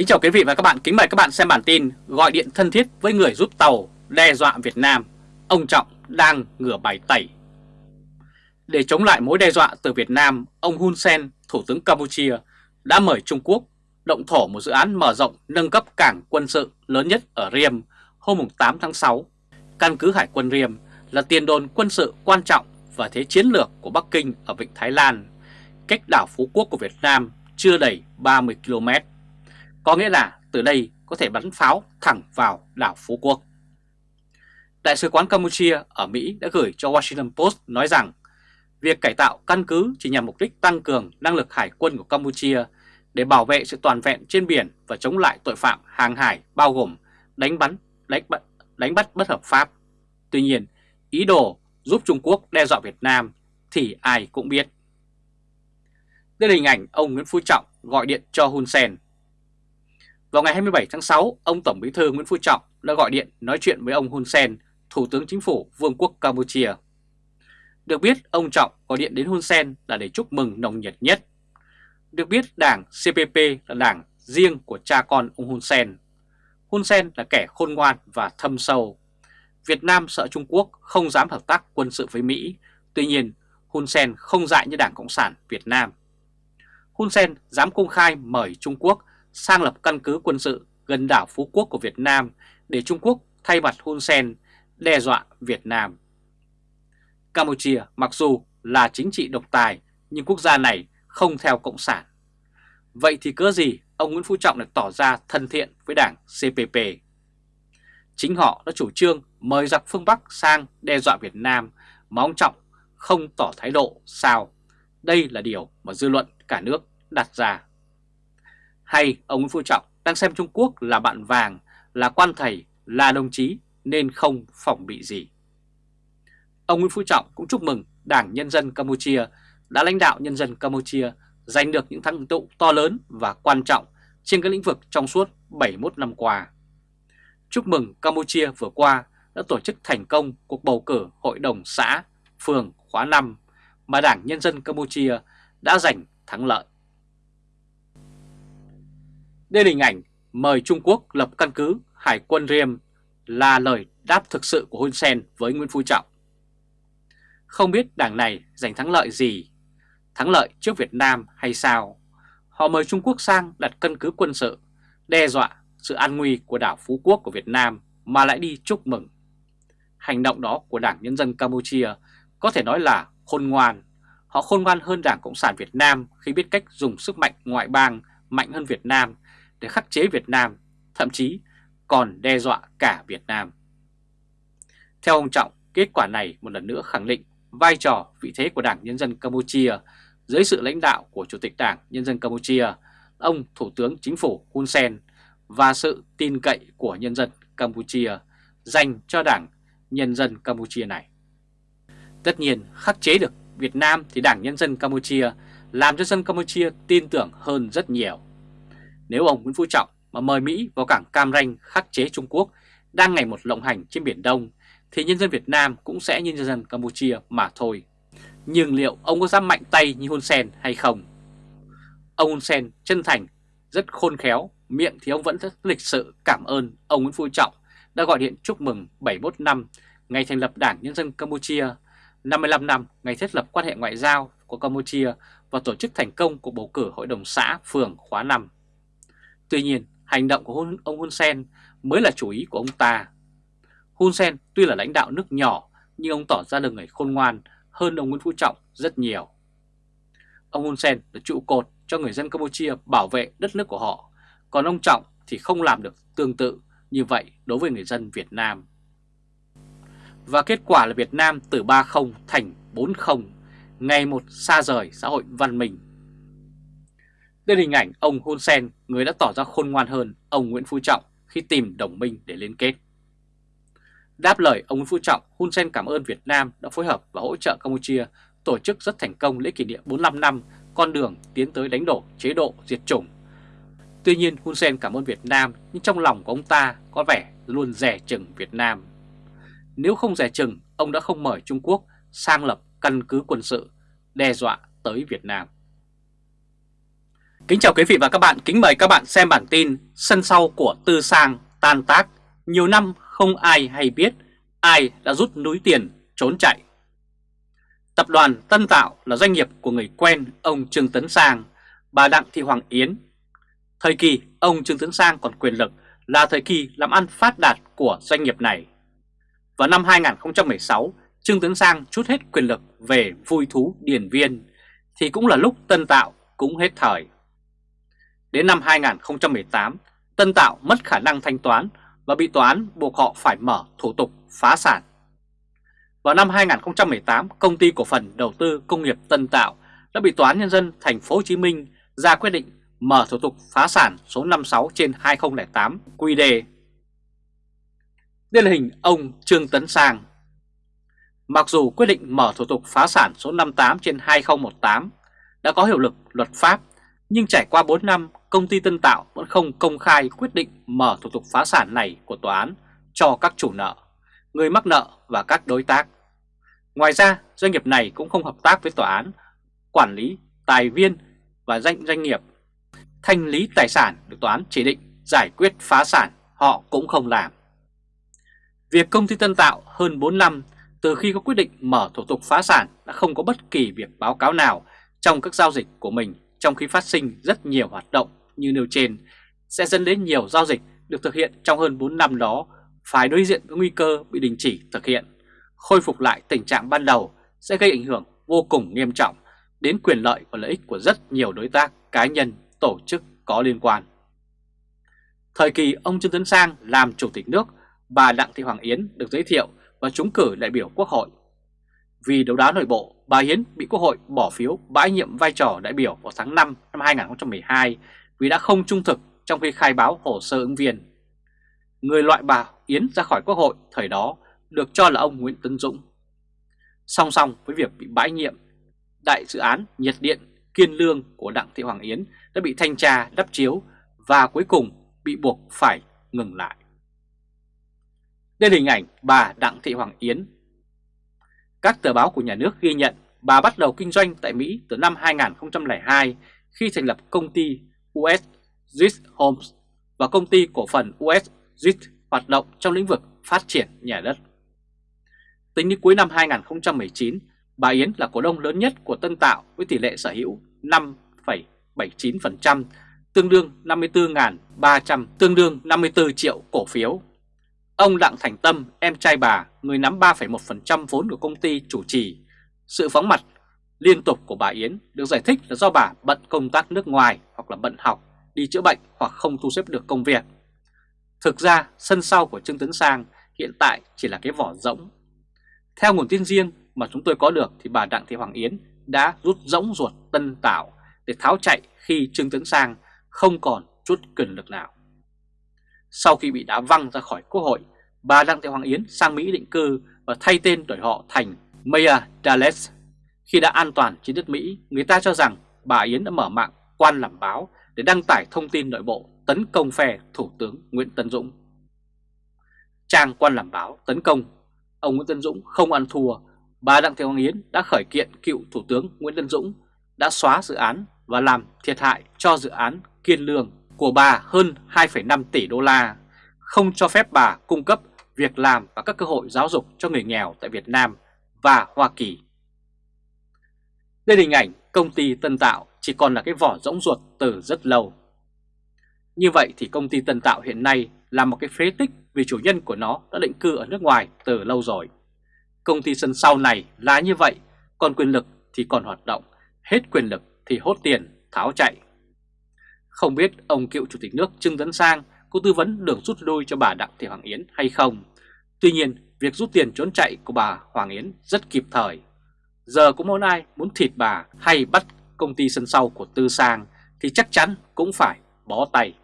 Kính chào quý vị và các bạn, kính mời các bạn xem bản tin gọi điện thân thiết với người giúp tàu đe dọa Việt Nam, ông Trọng đang ngửa bài tẩy. Để chống lại mối đe dọa từ Việt Nam, ông Hun Sen, Thủ tướng Campuchia, đã mời Trung Quốc động thổ một dự án mở rộng nâng cấp cảng quân sự lớn nhất ở Riem hôm 8 tháng 6. Căn cứ Hải quân Riem là tiền đồn quân sự quan trọng và thế chiến lược của Bắc Kinh ở Vịnh Thái Lan, cách đảo Phú Quốc của Việt Nam chưa đầy 30 km. Có nghĩa là từ đây có thể bắn pháo thẳng vào đảo Phú Quốc. Đại sứ quán Campuchia ở Mỹ đã gửi cho Washington Post nói rằng việc cải tạo căn cứ chỉ nhằm mục đích tăng cường năng lực hải quân của Campuchia để bảo vệ sự toàn vẹn trên biển và chống lại tội phạm hàng hải bao gồm đánh bắn, đánh bắt, đánh bắt bất hợp pháp. Tuy nhiên, ý đồ giúp Trung Quốc đe dọa Việt Nam thì ai cũng biết. Đây là hình ảnh ông Nguyễn Phú Trọng gọi điện cho Hun Sen. Vào ngày 27 tháng 6, ông Tổng Bí thư Nguyễn Phú Trọng đã gọi điện nói chuyện với ông Hun Sen, Thủ tướng Chính phủ Vương quốc Campuchia. Được biết, ông Trọng gọi điện đến Hun Sen là để chúc mừng nồng nhiệt nhất. Được biết, đảng CPP là đảng riêng của cha con ông Hun Sen. Hun Sen là kẻ khôn ngoan và thâm sâu. Việt Nam sợ Trung Quốc không dám hợp tác quân sự với Mỹ, tuy nhiên Hun Sen không dại như Đảng Cộng sản Việt Nam. Hun Sen dám công khai mời Trung Quốc sang lập căn cứ quân sự gần đảo Phú Quốc của Việt Nam để Trung Quốc thay mặt Hun Sen đe dọa Việt Nam. Campuchia mặc dù là chính trị độc tài, nhưng quốc gia này không theo Cộng sản. Vậy thì cớ gì ông Nguyễn Phú Trọng lại tỏ ra thân thiện với đảng CPP? Chính họ đã chủ trương mời giặc phương Bắc sang đe dọa Việt Nam mà ông Trọng không tỏ thái độ sao. Đây là điều mà dư luận cả nước đặt ra. Hay ông Nguyễn Phú Trọng đang xem Trung Quốc là bạn vàng, là quan thầy, là đồng chí nên không phòng bị gì. Ông Nguyễn Phú Trọng cũng chúc mừng Đảng Nhân dân Campuchia đã lãnh đạo nhân dân Campuchia giành được những thắng tựu to lớn và quan trọng trên các lĩnh vực trong suốt 71 năm qua. Chúc mừng Campuchia vừa qua đã tổ chức thành công cuộc bầu cử Hội đồng xã, phường khóa 5 mà Đảng Nhân dân Campuchia đã giành thắng lợi. Đây là hình ảnh mời Trung Quốc lập căn cứ Hải quân Riem là lời đáp thực sự của Hun Sen với Nguyễn Phú Trọng. Không biết đảng này giành thắng lợi gì, thắng lợi trước Việt Nam hay sao? Họ mời Trung Quốc sang đặt căn cứ quân sự, đe dọa sự an nguy của đảo Phú Quốc của Việt Nam mà lại đi chúc mừng. Hành động đó của Đảng Nhân dân Campuchia có thể nói là khôn ngoan. Họ khôn ngoan hơn Đảng Cộng sản Việt Nam khi biết cách dùng sức mạnh ngoại bang mạnh hơn Việt Nam để khắc chế Việt Nam, thậm chí còn đe dọa cả Việt Nam. Theo ông Trọng, kết quả này một lần nữa khẳng định vai trò vị thế của Đảng Nhân dân Campuchia dưới sự lãnh đạo của Chủ tịch Đảng Nhân dân Campuchia, ông Thủ tướng Chính phủ Hun Sen và sự tin cậy của nhân dân Campuchia dành cho Đảng Nhân dân Campuchia này. Tất nhiên khắc chế được Việt Nam thì Đảng Nhân dân Campuchia làm cho dân Campuchia tin tưởng hơn rất nhiều. Nếu ông Nguyễn Phú Trọng mà mời Mỹ vào cảng Cam Ranh khắc chế Trung Quốc đang ngày một lộng hành trên Biển Đông thì nhân dân Việt Nam cũng sẽ như nhân dân Campuchia mà thôi. Nhưng liệu ông có dám mạnh tay như Hun Sen hay không? Ông Hun Sen chân thành, rất khôn khéo, miệng thì ông vẫn rất lịch sự cảm ơn ông Nguyễn Phú Trọng đã gọi điện chúc mừng 71 năm ngày thành lập Đảng Nhân dân Campuchia, 55 năm ngày thiết lập quan hệ ngoại giao của Campuchia và tổ chức thành công cuộc bầu cử Hội đồng xã phường khóa 5. Tuy nhiên, hành động của ông Hun Sen mới là chủ ý của ông ta. Hun Sen tuy là lãnh đạo nước nhỏ nhưng ông tỏ ra được người khôn ngoan hơn ông Nguyễn Phú Trọng rất nhiều. Ông Hun Sen là trụ cột cho người dân Campuchia bảo vệ đất nước của họ, còn ông Trọng thì không làm được tương tự như vậy đối với người dân Việt Nam. Và kết quả là Việt Nam từ 3-0 thành 4-0, ngày một xa rời xã hội văn minh đây là hình ảnh ông Hun Sen, người đã tỏ ra khôn ngoan hơn ông Nguyễn Phú Trọng khi tìm đồng minh để liên kết. Đáp lời ông Nguyễn Phú Trọng, Hun Sen cảm ơn Việt Nam đã phối hợp và hỗ trợ Campuchia tổ chức rất thành công lễ kỷ niệm 45 năm con đường tiến tới đánh đổ chế độ diệt chủng. Tuy nhiên Hun Sen cảm ơn Việt Nam nhưng trong lòng của ông ta có vẻ luôn rẻ chừng Việt Nam. Nếu không rẻ chừng, ông đã không mời Trung Quốc sang lập căn cứ quân sự đe dọa tới Việt Nam. Kính chào quý vị và các bạn, kính mời các bạn xem bản tin Sân sau của Tư Sang tan tác, nhiều năm không ai hay biết ai đã rút núi tiền trốn chạy. Tập đoàn Tân Tạo là doanh nghiệp của người quen ông Trương Tấn Sang, bà Đặng Thị Hoàng Yến. Thời kỳ ông Trương Tấn Sang còn quyền lực là thời kỳ làm ăn phát đạt của doanh nghiệp này. Vào năm 2016, Trương Tấn Sang chút hết quyền lực về vui thú điển viên, thì cũng là lúc Tân Tạo cũng hết thời. Đến năm 2018, Tân Tạo mất khả năng thanh toán và bị tòa án buộc họ phải mở thủ tục phá sản. Vào năm 2018, công ty cổ phần đầu tư công nghiệp Tân Tạo đã bị tòa án nhân dân thành phố Hồ Chí Minh ra quyết định mở thủ tục phá sản số 56 trên 2008 QĐ. Đây là hình ông Trương Tấn Sang. Mặc dù quyết định mở thủ tục phá sản số 58 trên 2018 đã có hiệu lực luật pháp, nhưng trải qua 4 năm, công ty Tân Tạo vẫn không công khai quyết định mở thủ tục phá sản này của tòa án cho các chủ nợ, người mắc nợ và các đối tác. Ngoài ra, doanh nghiệp này cũng không hợp tác với tòa án, quản lý, tài viên và danh doanh nghiệp. Thanh lý tài sản được tòa án chỉ định giải quyết phá sản, họ cũng không làm. Việc công ty Tân Tạo hơn 4 năm từ khi có quyết định mở thủ tục phá sản đã không có bất kỳ việc báo cáo nào trong các giao dịch của mình trong khi phát sinh rất nhiều hoạt động như nêu trên sẽ dẫn đến nhiều giao dịch được thực hiện trong hơn 4 năm đó phải đối diện với nguy cơ bị đình chỉ thực hiện. Khôi phục lại tình trạng ban đầu sẽ gây ảnh hưởng vô cùng nghiêm trọng đến quyền lợi và lợi ích của rất nhiều đối tác, cá nhân, tổ chức có liên quan. Thời kỳ ông Trương Tấn Sang làm Chủ tịch nước, bà Đặng Thị Hoàng Yến được giới thiệu và trúng cử đại biểu Quốc hội. Vì đấu đá nội bộ, bà Hiến bị Quốc hội bỏ phiếu bãi nhiệm vai trò đại biểu vào tháng 5 năm 2012 vì đã không trung thực trong khi khai báo hồ sơ ứng viên. Người loại bà Yến ra khỏi Quốc hội thời đó được cho là ông Nguyễn Tấn Dũng. Song song với việc bị bãi nhiệm, đại dự án nhiệt điện Kiên Lương của Đặng Thị Hoàng Yến đã bị thanh tra đắp chiếu và cuối cùng bị buộc phải ngừng lại. Đây là hình ảnh bà Đặng Thị Hoàng Yến. Các tờ báo của nhà nước ghi nhận bà bắt đầu kinh doanh tại Mỹ từ năm 2002 khi thành lập công ty US Zit Homes và công ty cổ phần US Zit hoạt động trong lĩnh vực phát triển nhà đất. Tính đến cuối năm 2019, bà Yến là cổ đông lớn nhất của Tân Tạo với tỷ lệ sở hữu 5,79%, tương đương 54.300, tương đương 54 triệu cổ phiếu. Ông Đặng Thành Tâm, em trai bà, người nắm 3,1% vốn của công ty chủ trì. Sự phóng mặt liên tục của bà Yến được giải thích là do bà bận công tác nước ngoài hoặc là bận học, đi chữa bệnh hoặc không thu xếp được công việc. Thực ra, sân sau của Trương Tấn Sang hiện tại chỉ là cái vỏ rỗng. Theo nguồn tin riêng mà chúng tôi có được thì bà Đặng Thị Hoàng Yến đã rút rỗng ruột Tân Tạo để tháo chạy khi Trương Tấn Sang không còn chút quyền lực nào. Sau khi bị đá văng ra khỏi quốc hội, bà Đặng Thị Hoàng Yến sang Mỹ định cư và thay tên đổi họ thành Maya Dallas. Khi đã an toàn trên đất Mỹ, người ta cho rằng bà Yến đã mở mạng quan làm báo để đăng tải thông tin nội bộ tấn công phe Thủ tướng Nguyễn Tân Dũng. Trang quan làm báo tấn công, ông Nguyễn Tân Dũng không ăn thua, bà Đặng Thị Hoàng Yến đã khởi kiện cựu Thủ tướng Nguyễn Tân Dũng đã xóa dự án và làm thiệt hại cho dự án Kiên Lương của bà hơn 2,5 tỷ đô la, không cho phép bà cung cấp việc làm và các cơ hội giáo dục cho người nghèo tại Việt Nam và Hoa Kỳ. Đây là hình ảnh công ty Tân Tạo chỉ còn là cái vỏ rỗng ruột từ rất lâu. Như vậy thì công ty Tân Tạo hiện nay là một cái phế tích vì chủ nhân của nó đã định cư ở nước ngoài từ lâu rồi. Công ty sân sau này là như vậy, còn quyền lực thì còn hoạt động, hết quyền lực thì hốt tiền, tháo chạy. Không biết ông cựu chủ tịch nước Trương Tấn Sang có tư vấn đường rút lui cho bà Đặng Thị Hoàng Yến hay không. Tuy nhiên, việc rút tiền trốn chạy của bà Hoàng Yến rất kịp thời. Giờ có muốn ai muốn thịt bà hay bắt công ty sân sau của Tư Sang thì chắc chắn cũng phải bó tay.